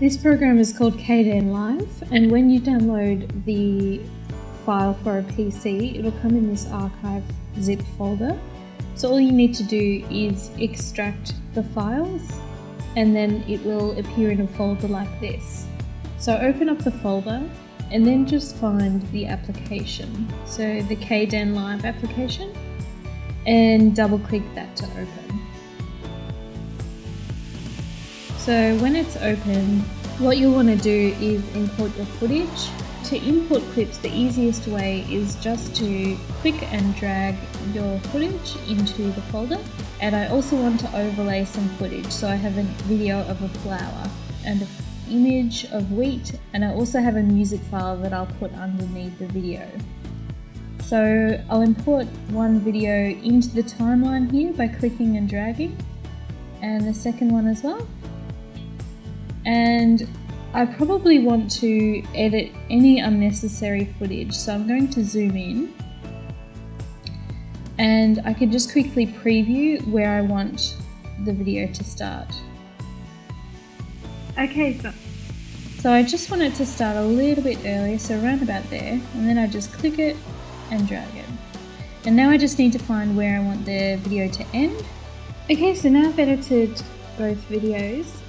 This program is called Kdenlive, and when you download the file for a PC, it'll come in this archive zip folder. So all you need to do is extract the files, and then it will appear in a folder like this. So open up the folder, and then just find the application. So the Kdenlive application, and double click that to open. So when it's open, what you'll want to do is import your footage. To import clips, the easiest way is just to click and drag your footage into the folder. And I also want to overlay some footage. So I have a video of a flower and an image of wheat, and I also have a music file that I'll put underneath the video. So I'll import one video into the timeline here by clicking and dragging, and the second one as well and I probably want to edit any unnecessary footage so I'm going to zoom in and I can just quickly preview where I want the video to start. Okay, so, so I just want it to start a little bit earlier, so around about there, and then I just click it and drag it. And now I just need to find where I want the video to end. Okay, so now I've edited both videos